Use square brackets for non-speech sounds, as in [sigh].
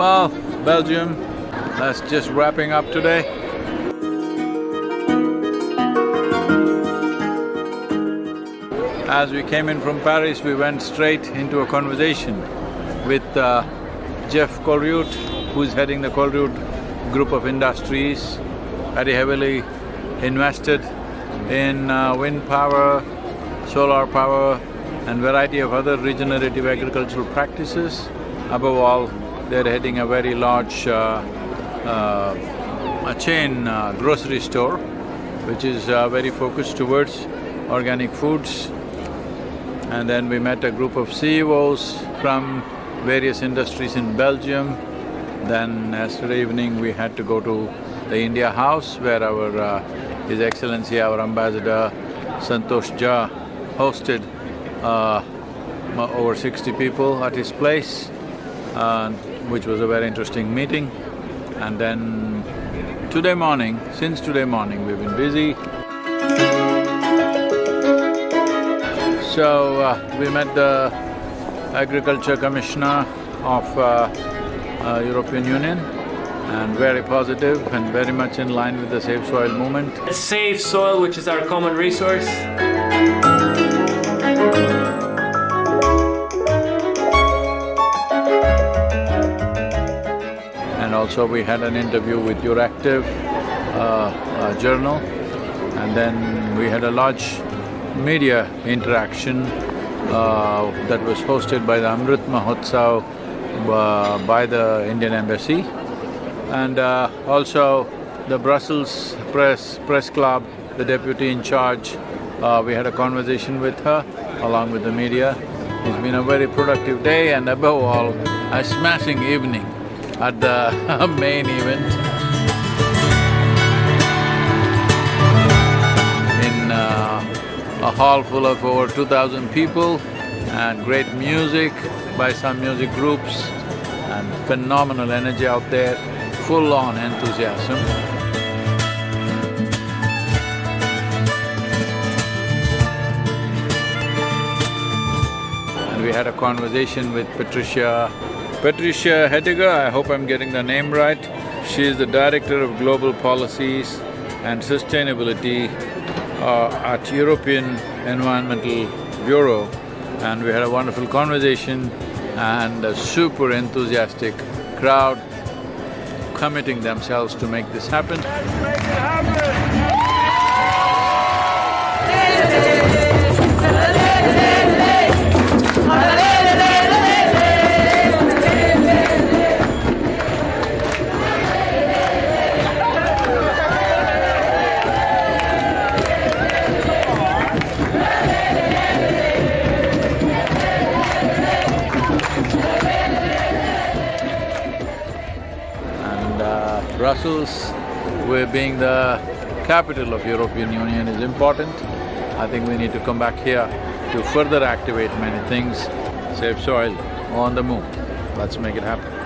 Belgium. That's just wrapping up today. As we came in from Paris, we went straight into a conversation with uh, Jef Colruyt, who's heading the Colruyt Group of Industries, very heavily invested in uh, wind power, solar power and variety of other regenerative agricultural practices. Above all, they're heading a very large uh, uh, a chain uh, grocery store, which is very focused towards organic foods. And then we met a group of CEOs from various industries in Belgium. Then yesterday evening we had to go to the India House where our uh, His Excellency, our Ambassador Santosh Jha hosted uh, over sixty people at his place, which was a very interesting meeting. And then today morning, since today morning, we've been busy. So, uh, we met the Agriculture Commissioner of uh, uh, European Union and very positive and very much in line with the Save Soil movement. Save soil, which is our common resource. And also we had an interview with Euractiv uh, uh, journal. And then we had a large media interaction uh, that was hosted by the Amrit Mahotsav uh, by the Indian Embassy. And also the Brussels Press… Press Club, the deputy in charge, uh, we had a conversation with her along with the media. It's been a very productive day and above all, a smashing evening at [laughs] the main event. In uh, a hall full of over two thousand people and great music by some music groups and phenomenal energy out there, full-on enthusiasm. And we had a conversation with Patricia… Patricia Heidegger, I hope I'm getting the name right. She is the Director of Global Policies and Sustainability uh, at European Environmental Bureau. And we had a wonderful conversation and a super enthusiastic crowd committing themselves to make this happen. Brussels, where being the capital of European Union is important. I think we need to come back here to further activate many things, save soil, on the move. Let's make it happen.